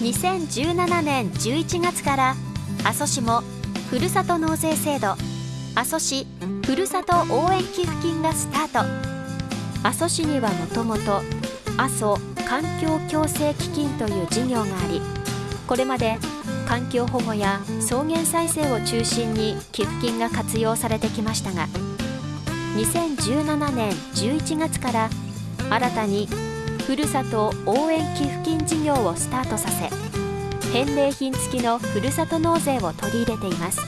2017年11月から阿蘇市もふるさと納税制度阿蘇市ふるさと応援寄付金がスタート。阿蘇市にはもともと阿蘇環境共生基金という事業がありこれまで環境保護や草原再生を中心に寄付金が活用されてきましたが2017年11月から新たにふるさと応援寄付金事業をスタートさせ返礼品付きのふるさと納税を取り入れています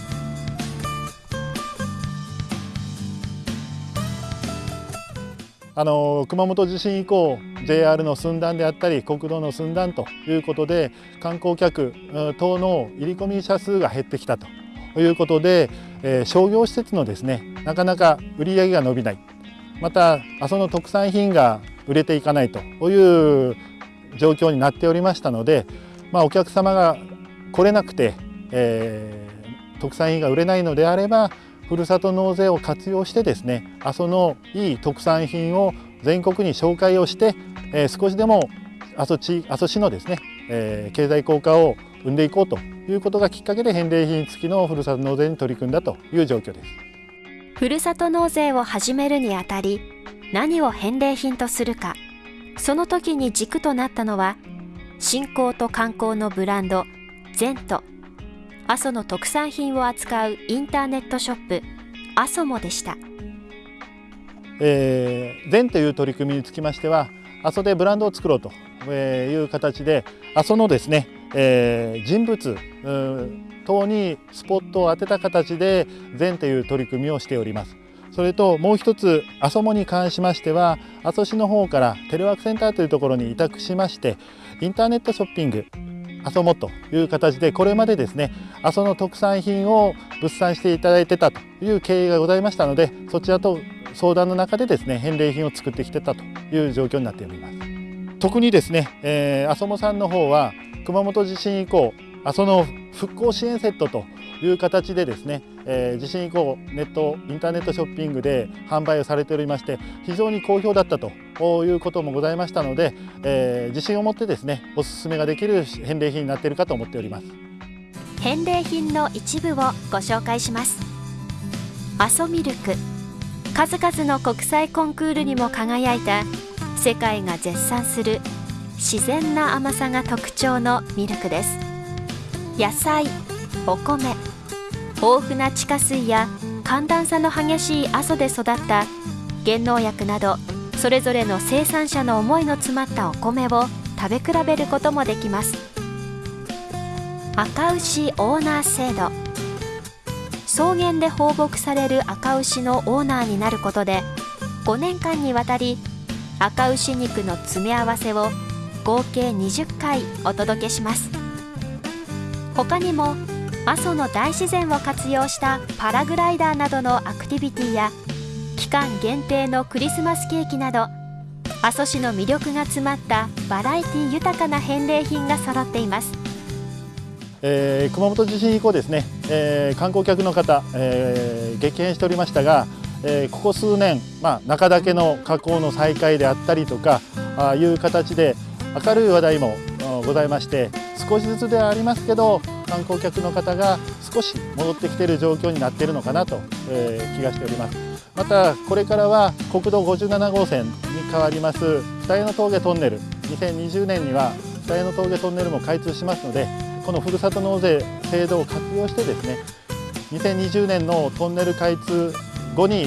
あの熊本地震以降 JR の寸断であったり国道の寸断ということで観光客等の入り込み者数が減ってきたということで、えー、商業施設のですねなかなか売り上げが伸びない。また阿蘇の特産品が売れていかないという状況になっておりましたので、まあ、お客様が来れなくて、えー、特産品が売れないのであればふるさと納税を活用してですね阿蘇のいい特産品を全国に紹介をして、えー、少しでも阿蘇地阿蘇市のですね、えー、経済効果を生んでいこうということがきっかけで返礼品付きのふるさと納税に取り組んだという状況です。ふるさと納税を始めるにあたり何を返礼品とするか。その時に軸となったのは信仰と観光のブランドゼント阿蘇の特産品を扱うインターネットショップ阿蘇モでした、えー、ゼンという取り組みにつきましては阿蘇でブランドを作ろうという形で阿蘇のですね、えー、人物等にスポットを当てた形でゼンという取り組みをしております。それともう一つ阿蘇モに関しましては阿蘇市の方からテレワークセンターというところに委託しましてインターネットショッピング阿蘇モという形でこれまでですね阿蘇の特産品を物産していただいてたという経緯がございましたのでそちらと相談の中でですね返礼品を作ってきてたという状況になっております。特にですね、えー、阿蘇モさんの方は熊本地震以降阿蘇の復興支援セットという形でですね、えー、地震以降ネットインターネットショッピングで販売をされておりまして非常に好評だったということもございましたので、えー、自信を持ってですねおすすめができる返礼品になっているかと思っております。返礼品の一部をご紹介します。阿蘇ミルク。数々の国際コンクールにも輝いた世界が絶賛する自然な甘さが特徴のミルクです。野菜お米豊富な地下水や寒暖差の激しい阿蘇で育った原農薬などそれぞれの生産者の思いの詰まったお米を食べ比べることもできます。赤牛オーナー制度。草原で放牧される赤牛のオーナーになることで5年間にわたり赤牛肉の詰め合わせを合計20回お届けします。他にも阿蘇の大自然を活用したパラグライダーなどのアクティビティや期間限定のクリスマスケーキなど阿蘇市の魅力が詰まったバラエティ豊かな返礼品が揃っています、えー、熊本地震以降ですね、えー、観光客の方、えー、激変しておりましたが、えここ数年、まあ、中岳の火口の再開であったりとかあいう形で明るい話題もございまして少しずつではありますけど観光客の方が少し戻ってきている状況になっているのかなと、えー、気がしております。またこれからは国道57号線に変わります二重の峠トンネル。2020年には二重の峠トンネルも開通しますのでこのふるさと納税制度を活用してですね2020年のトンネル開通後に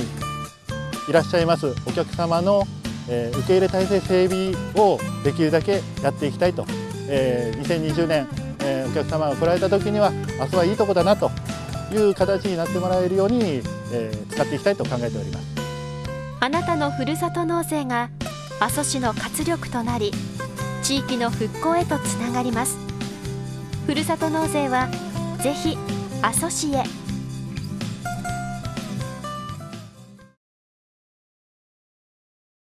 いらっしゃいますお客様の、え、受け入れ体制整備をできるだけやっていきたいと、えー、2020年えー、お客様が来られた時にはあそはいいとこだなという形になってもらえるように、えー、使っていきたいと考えております。あなたのふるさと納税が阿蘇市の活力となり地域の復興へとつながります。ふるさと納税はぜひ阿蘇市へ。